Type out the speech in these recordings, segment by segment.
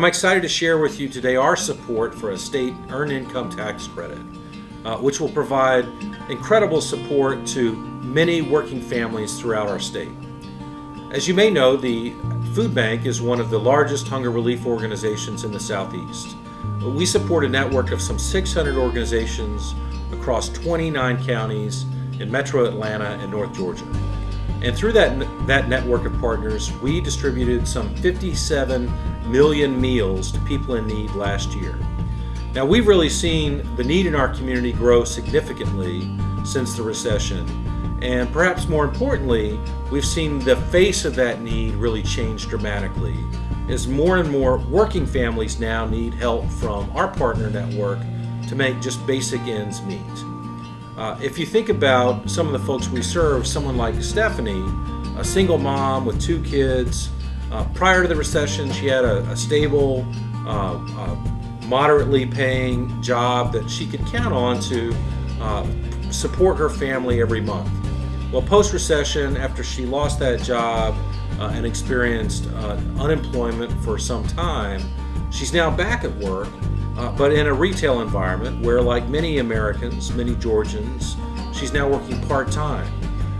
I'm excited to share with you today our support for a state earned income tax credit, uh, which will provide incredible support to many working families throughout our state. As you may know, the Food Bank is one of the largest hunger relief organizations in the Southeast. We support a network of some 600 organizations across 29 counties in metro Atlanta and North Georgia. And through that, that network of partners, we distributed some 57 million meals to people in need last year. Now, we've really seen the need in our community grow significantly since the recession. And perhaps more importantly, we've seen the face of that need really change dramatically as more and more working families now need help from our partner network to make just basic ends meet. Uh, if you think about some of the folks we serve, someone like Stephanie, a single mom with two kids, uh, prior to the recession, she had a, a stable, uh, uh moderately paying job that she could count on to uh, support her family every month. Well, post recession, after she lost that job uh, and experienced unemployment for some time, she's now back at work uh, but in a retail environment where, like many Americans, many Georgians, she's now working part time.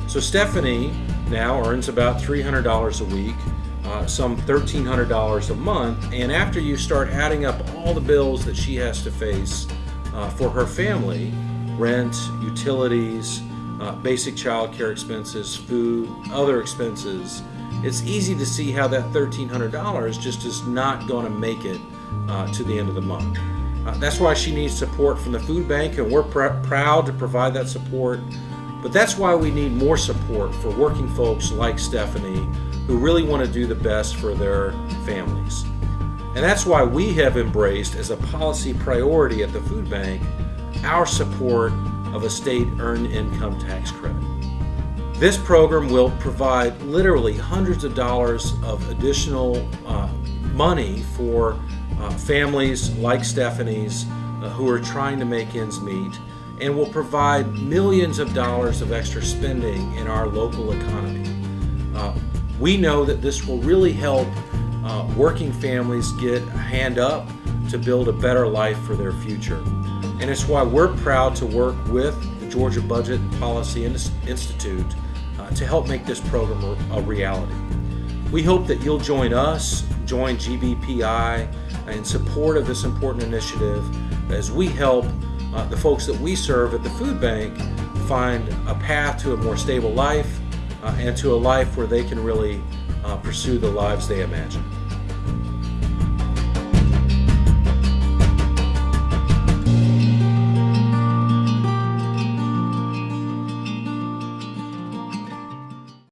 So Stephanie now earns about $300 a week, uh, some $1,300 a month, and after you start adding up all the bills that she has to face uh, for her family rent, utilities, uh, basic child care expenses, food, other expenses it's easy to see how that $1,300 just is not going to make it uh, to the end of the month. Uh, that's why she needs support from the food bank, and we're pr proud to provide that support. But that's why we need more support for working folks like Stephanie who really want to do the best for their families. And that's why we have embraced as a policy priority at the food bank our support of a state earned income tax credit. This program will provide literally hundreds of dollars of additional uh, money for uh, families like Stephanie's uh, who are trying to make ends meet and will provide millions of dollars of extra spending in our local economy. Uh, we know that this will really help uh, working families get a hand up to build a better life for their future. And it's why we're proud to work with the Georgia Budget and Policy Institute uh, to help make this program a reality. We hope that you'll join us, join GBPI in support of this important initiative as we help uh, the folks that we serve at the food bank find a path to a more stable life uh, and to a life where they can really uh, pursue the lives they imagine.